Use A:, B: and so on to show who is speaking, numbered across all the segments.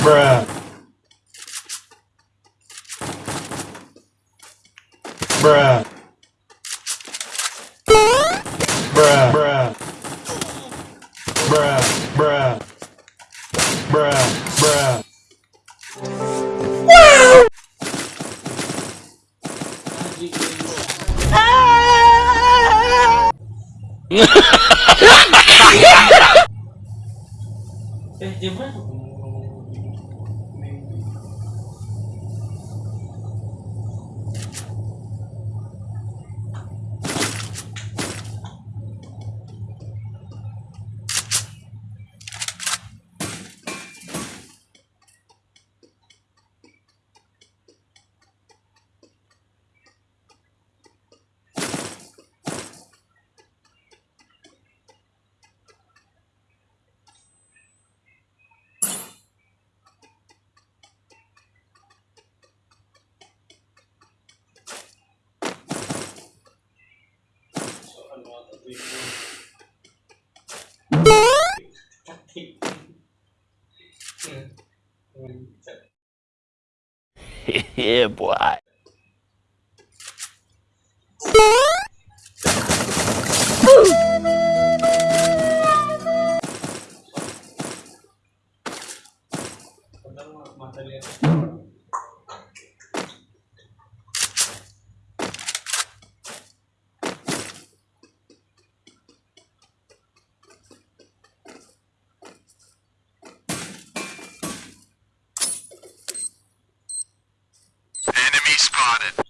A: Bruh. Bruh. Bruh. Bruh. Bruh. Bruh. Bruh. Bruh. yeah, boy.
B: Got it.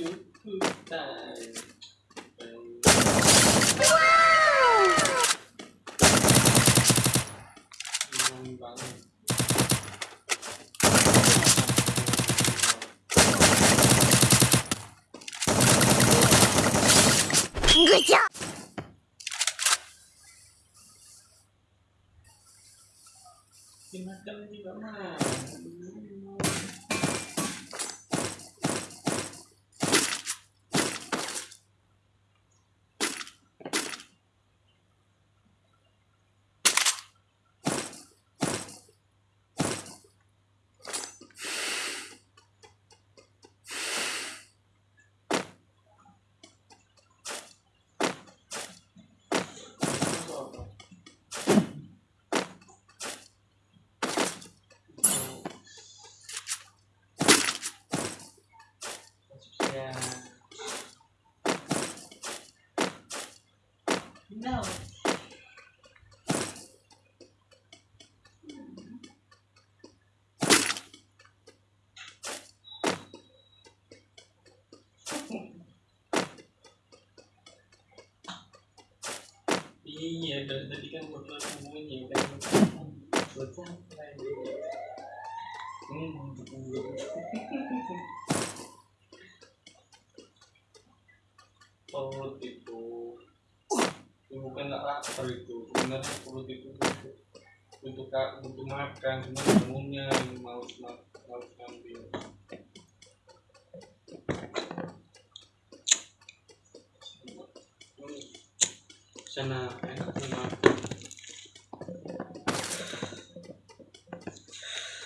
A: thứ
B: thư tài wow. Good job. Dimakan. No. nhiều đợt tadi kan berdua semuanya kan bocah lain ini hmm untuk buat itu untuk untuk, untuk makan cuma umumnya mau mau ngambil. Sana enak sana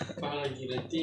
B: apa lagi nanti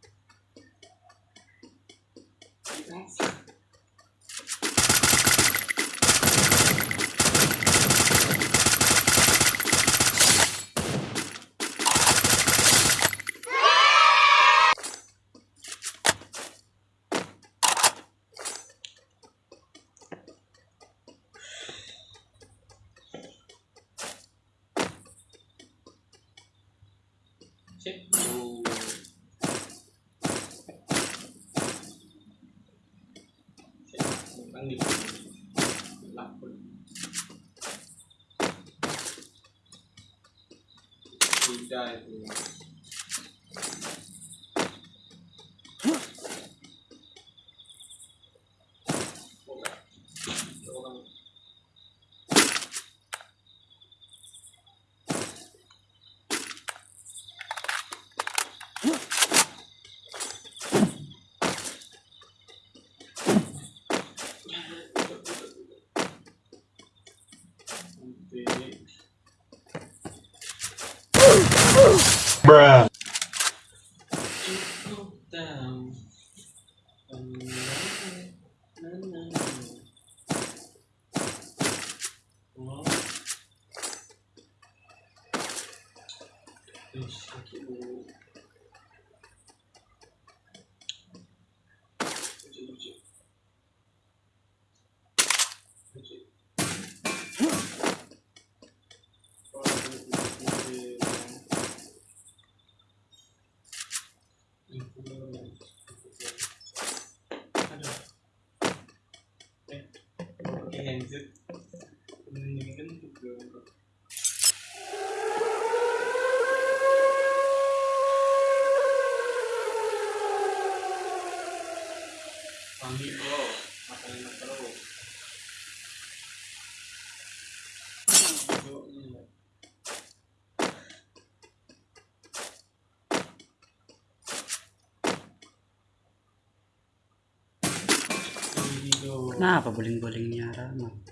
B: cek dulu cek bukan di lapor đi itu orang
A: bruh,
B: things it
C: Kenapa nah, buling-bulingnya ramah?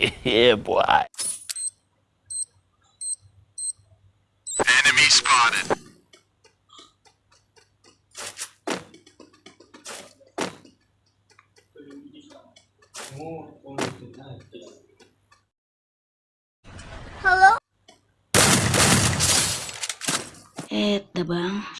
A: yeah, boy. Enemy spotted.
B: Hello?
D: Eh, Eita, bang.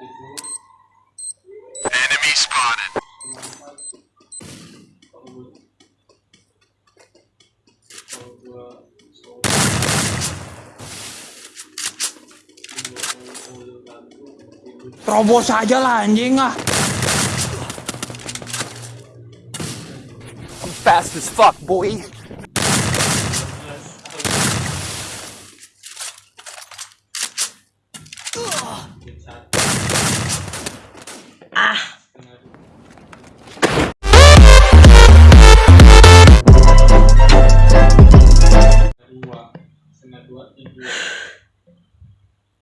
E: itu
B: enemy spotted
F: Terobos aja lah anjing ah.
A: I'm fast as fuck, boy.